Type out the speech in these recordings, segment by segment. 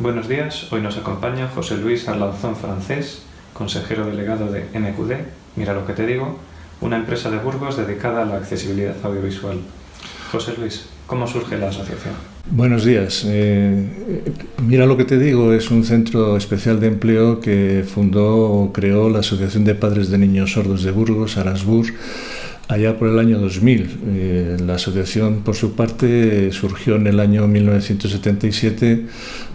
Buenos días, hoy nos acompaña José Luis Arlanzón Francés, consejero delegado de MQD, mira lo que te digo, una empresa de Burgos dedicada a la accesibilidad audiovisual. José Luis, ¿cómo surge la asociación? Buenos días. Eh, mira lo que te digo, es un centro especial de empleo que fundó o creó la Asociación de Padres de Niños Sordos de Burgos, Arasbur, allá por el año 2000. Eh, la asociación, por su parte, surgió en el año 1977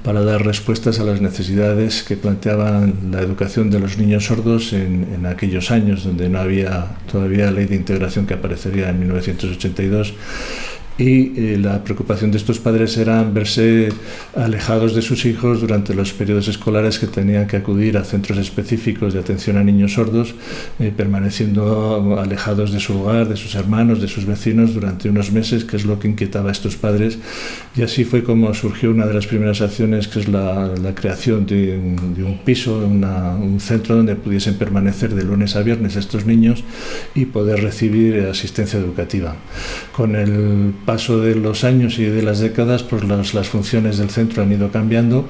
para dar respuestas a las necesidades que planteaban la educación de los niños sordos en, en aquellos años, donde no había todavía ley de integración que aparecería en 1982 y eh, la preocupación de estos padres era verse alejados de sus hijos durante los periodos escolares que tenían que acudir a centros específicos de atención a niños sordos, eh, permaneciendo alejados de su hogar, de sus hermanos, de sus vecinos durante unos meses, que es lo que inquietaba a estos padres. Y así fue como surgió una de las primeras acciones, que es la, la creación de, de, un piso, una, un centro donde pudiesen permanecer de lunes a viernes estos niños y poder recibir asistencia educativa. Con el paso de los años y de las décadas, pues las, las funciones del centro han ido cambiando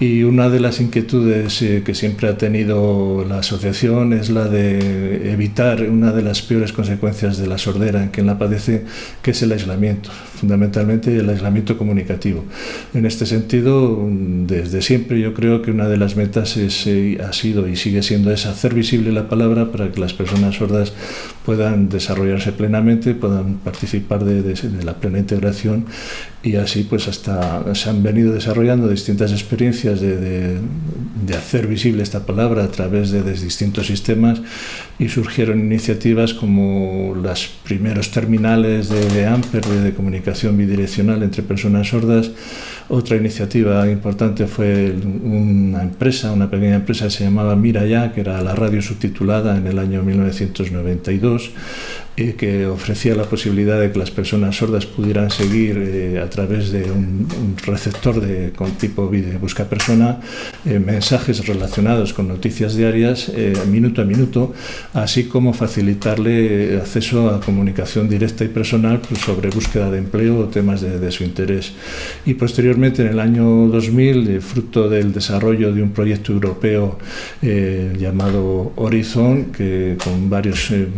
y una de las inquietudes eh, que siempre ha tenido la asociación es la de evitar una de las peores consecuencias de la sordera en quien la padece, que es el aislamiento, fundamentalmente el aislamiento comunicativo. En este sentido, desde siempre yo creo que una de las metas es, eh, ha sido y sigue siendo es hacer visible la palabra para que las personas sordas puedan desarrollarse plenamente, puedan participar de, de, de la plena integración y así pues hasta se han venido desarrollando distintas experiencias de, de, de hacer visible esta palabra a través de, de, distintos sistemas y surgieron iniciativas como los primeros terminales de, Amper de, comunicación bidireccional entre personas sordas. Otra iniciativa importante fue una empresa, una pequeña empresa que se llamaba Mira Ya, que era la radio subtitulada en el año 1992 y que ofrecía la posibilidad de que las personas sordas pudieran seguir eh, a través de un, un receptor de, con tipo video busca persona eh, mensajes relacionados con noticias diarias eh, minuto a minuto, así como facilitarle acceso a comunicación directa y personal pues, sobre búsqueda de empleo o temas de, de, su interés. Y posteriormente, en el año 2000, eh, fruto del desarrollo de un proyecto europeo eh, llamado Horizon, que con varios eh,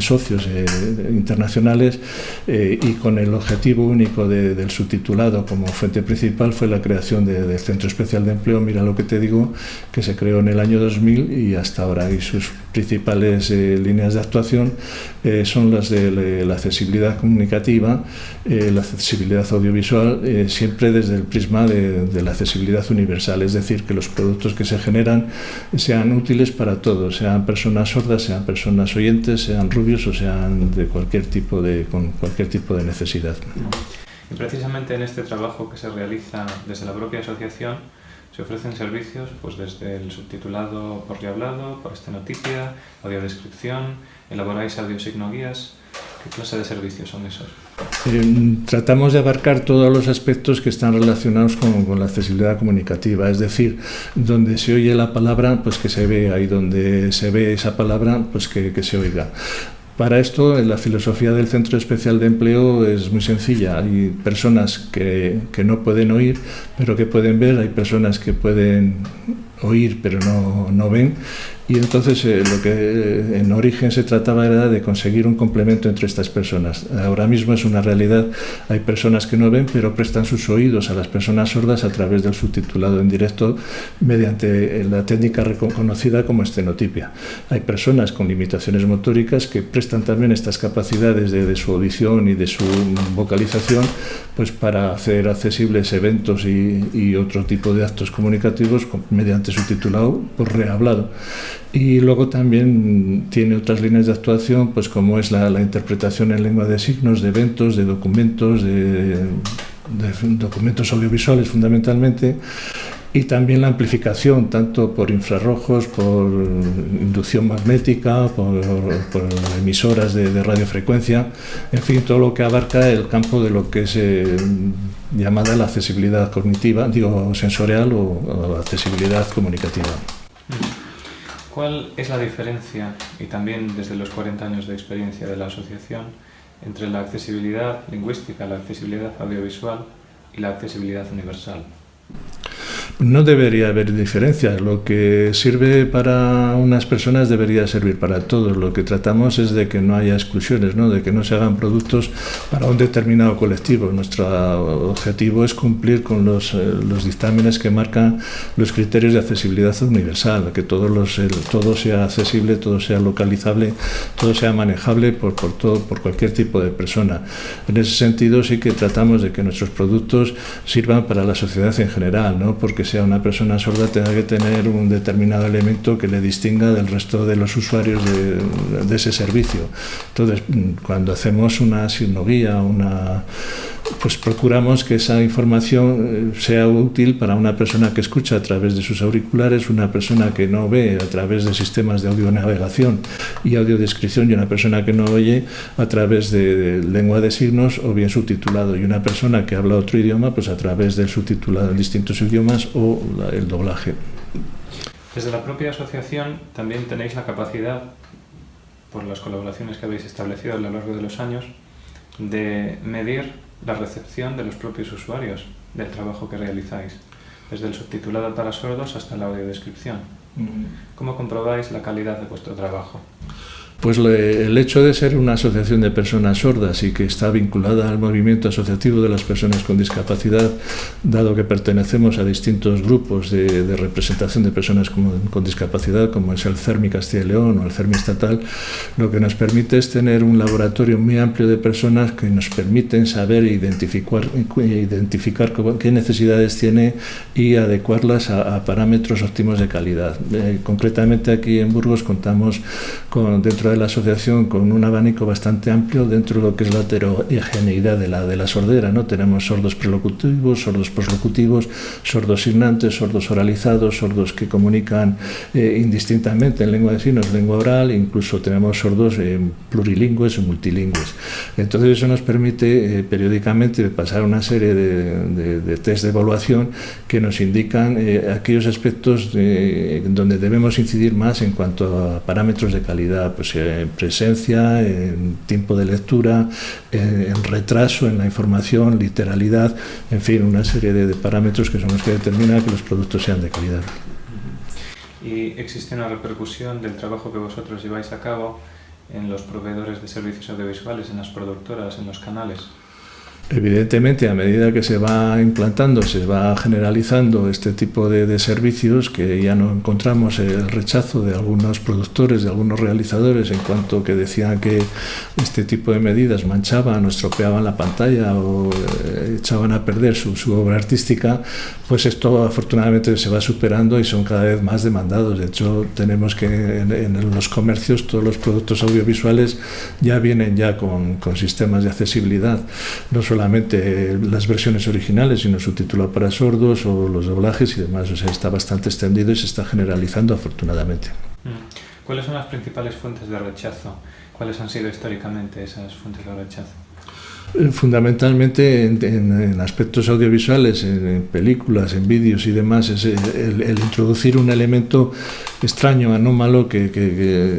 socios eh, internacionales eh, y con el objetivo único de, del subtitulado como fuente principal fue la creación de, del Centro Especial de Empleo, mira lo que te digo, que se creó en el año 2000 y hasta ahora. Y sus principales eh, líneas de actuación eh, son las de la accesibilidad comunicativa, la accesibilidad audiovisual, siempre desde el prisma de la accesibilidad universal, es decir, que los productos que se generan sean útiles para todos, sean personas sordas, sean personas oyentes, sean rubios o sean de cualquier tipo de, con cualquier tipo de necesidad. Y precisamente en este trabajo que se realiza desde la propia asociación, se ofrecen servicios pues desde el subtitulado por hablado, por estenotipia, audiodescripción, elaboráis audiosigno guías. ¿Qué clase de servicios son esos? Eh, tratamos de abarcar todos los aspectos que están relacionados con, con, la accesibilidad comunicativa, es decir, donde se oye la palabra, pues que se vea, y donde se ve esa palabra, pues que, que se oiga. Para esto, la filosofía del Centro Especial de Empleo es muy sencilla. Hay personas que, que no pueden oír, pero que pueden ver. Hay personas que pueden oír, pero no, no ven. Y entonces eh, lo que eh, en origen se trataba era de conseguir un complemento entre estas personas. Ahora mismo es una realidad, hay personas que no ven, pero prestan sus oídos a las personas sordas a través del subtitulado en directo mediante la técnica reconocida como estenotipia. Hay personas con limitaciones motóricas que prestan también estas capacidades de, su audición y de su vocalización pues para hacer accesibles eventos y, y otro tipo de actos comunicativos mediante subtitulado rehablado. Y luego también tiene otras líneas de actuación, pues como es la, interpretación en lengua de signos, de eventos, de documentos, de, documentos audiovisuales fundamentalmente, y también la amplificación, tanto por infrarrojos, por inducción magnética, por, emisoras de, radiofrecuencia, en fin, todo lo que abarca el campo de lo que es eh, llamada la accesibilidad cognitiva, digo, sensorial o accesibilidad comunicativa. ¿Cuál es la diferencia, y también desde los 40 años de experiencia de la asociación, entre la accesibilidad lingüística, la accesibilidad audiovisual y la accesibilidad universal? No debería haber diferencia. Lo que sirve para unas personas debería servir para todos. Lo que tratamos es de que no haya exclusiones, ¿no? de que no se hagan productos para un determinado colectivo. Nuestro objetivo es cumplir con los, eh, los dictámenes que marcan los criterios de accesibilidad universal, que todos los, todo sea accesible, todo sea localizable, todo sea manejable por, por, todo, por cualquier tipo de persona. En ese sentido sí que tratamos de que nuestros productos sirvan para la sociedad en general, no porque sea una persona sorda tenga que tener un determinado elemento que le distinga del resto de los usuarios de, ese servicio. Entonces, cuando hacemos una signoguía, una pues procuramos que esa información eh, sea útil para una persona que escucha a través de sus auriculares, una persona que no ve a través de sistemas de audionavegación y audiodescripción y una persona que no oye a través de, lengua de signos o bien subtitulado y una persona que habla otro idioma pues a través del subtitulado en distintos idiomas o el doblaje. Desde la propia asociación también tenéis la capacidad, por las colaboraciones que habéis establecido a lo largo de los años, de medir la recepción de los propios usuarios del trabajo que realizáis, desde el subtitulado para sordos hasta la audiodescripción. ¿Cómo comprobáis la calidad de vuestro trabajo? Pues el hecho de ser una asociación de personas sordas y que está vinculada al movimiento asociativo de las personas con discapacidad, dado que pertenecemos a distintos grupos de, representación de personas con, discapacidad, como es el CERMI Castilla y León o el CERMI estatal, lo que nos permite es tener un laboratorio muy amplio de personas que nos permiten saber e identificar, identificar qué necesidades tiene y adecuarlas a, parámetros óptimos de calidad. Eh, concretamente aquí en Burgos contamos con dentro de la asociación con un abanico bastante amplio dentro de lo que es la heterogeneidad de la, de la sordera. ¿no? Tenemos sordos prelocutivos, sordos poslocutivos, sordos signantes, sordos oralizados, sordos que comunican eh, indistintamente en lengua de signos, lengua oral, incluso tenemos sordos eh, plurilingües o multilingües. Entonces eso nos permite eh, periódicamente pasar una serie de, de, test de evaluación que nos indican aquellos aspectos donde debemos incidir más en cuanto a parámetros de calidad, pues en presencia, en tiempo de lectura, en retraso en la información, literalidad, en fin, una serie de, parámetros que son los que determinan que los productos sean de calidad. ¿Y existe una repercusión del trabajo que vosotros lleváis a cabo en los proveedores de servicios audiovisuales, en las productoras, en los canales? Evidentemente, a medida que se va implantando, se va generalizando este tipo de, servicios, que ya no encontramos el rechazo de algunos productores, de algunos realizadores, en cuanto que decían que este tipo de medidas manchaban o estropeaban la pantalla o eh, echaban a perder su, obra artística, pues esto afortunadamente se va superando y son cada vez más demandados. De hecho, tenemos que en, los comercios todos los productos audiovisuales ya vienen ya con, sistemas de accesibilidad. Solamente las versiones originales, sino subtitulado para sordos o los doblajes y demás. O sea, está bastante extendido y se está generalizando afortunadamente. Mm. ¿Cuáles son las principales fuentes de rechazo? ¿Cuáles han sido históricamente esas fuentes de rechazo? Eh, fundamentalmente en, aspectos audiovisuales, en, películas, en vídeos y demás, es el, introducir un elemento extraño, anómalo, que, que, que,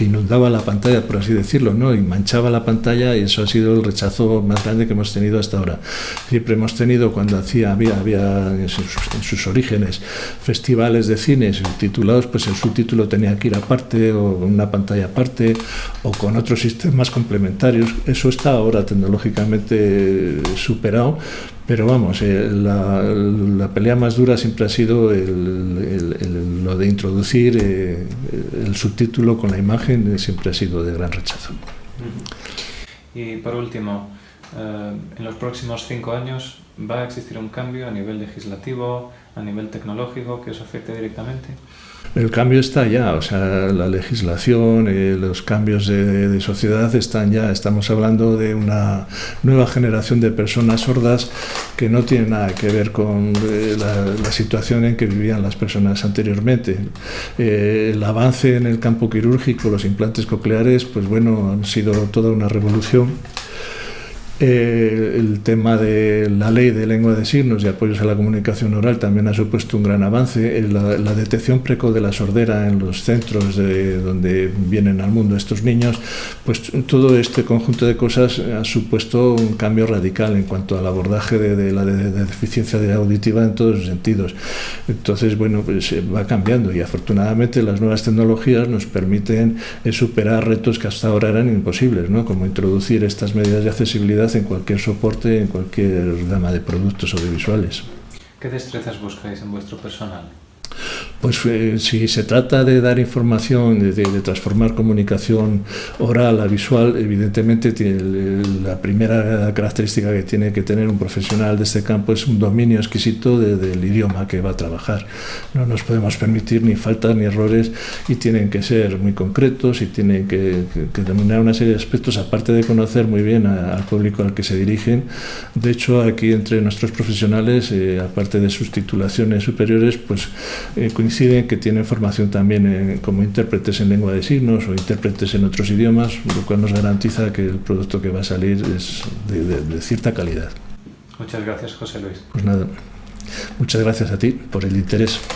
inundaba la pantalla, por así decirlo, ¿no? y manchaba la pantalla y eso ha sido el rechazo más grande que hemos tenido hasta ahora. Siempre hemos tenido, cuando hacía, había, había en sus, orígenes festivales de cine subtitulados, pues el subtítulo tenía que ir aparte o una pantalla aparte o con otros sistemas complementarios. Eso está ahora tecnológicamente superado, pero vamos, eh, la, pelea más dura siempre ha sido lo de introducir eh, el subtítulo con la imagen, eh, siempre ha sido de gran rechazo. Y por último, en los próximos cinco años, ¿va a existir un cambio a nivel legislativo, a nivel tecnológico que os afecte directamente? El cambio está ya, o sea, la legislación, eh, los cambios de, sociedad están ya. Estamos hablando de una nueva generación de personas sordas que no tiene nada que ver con eh, la, situación en que vivían las personas anteriormente. Eh, el avance en el campo quirúrgico, los implantes cocleares, pues bueno, han sido toda una revolución Eh, el tema de la ley de lengua de signos y apoyos a la comunicación oral también ha supuesto un gran avance. Eh, la, detección precoz de la sordera en los centros de, donde vienen al mundo estos niños, pues todo este conjunto de cosas ha supuesto un cambio radical en cuanto al abordaje de, de la de, de deficiencia auditiva en todos los sentidos. Entonces, bueno, pues se va cambiando y afortunadamente las nuevas tecnologías nos permiten eh, superar retos que hasta ahora eran imposibles, ¿no? como introducir estas medidas de accesibilidad en cualquier soporte, en cualquier gama de productos audiovisuales. ¿Qué destrezas buscáis en vuestro personal? Pues eh, si se trata de dar información, de, de, transformar comunicación oral a visual, evidentemente tiene, la primera característica que tiene que tener un profesional de este campo es un dominio exquisito de, del idioma que va a trabajar. No nos podemos permitir ni faltas ni errores y tienen que ser muy concretos y tienen que, que, que denominar una serie de aspectos, aparte de conocer muy bien a, al público al que se dirigen. De hecho, aquí entre nuestros profesionales, eh, aparte de sus titulaciones superiores, pues eh, coinciden que tienen formación también en, como intérpretes en lengua de signos o intérpretes en otros idiomas, lo cual nos garantiza que el producto que va a salir es de, de, de cierta calidad. Muchas gracias, José Luis. Pues nada, muchas gracias a ti por el interés.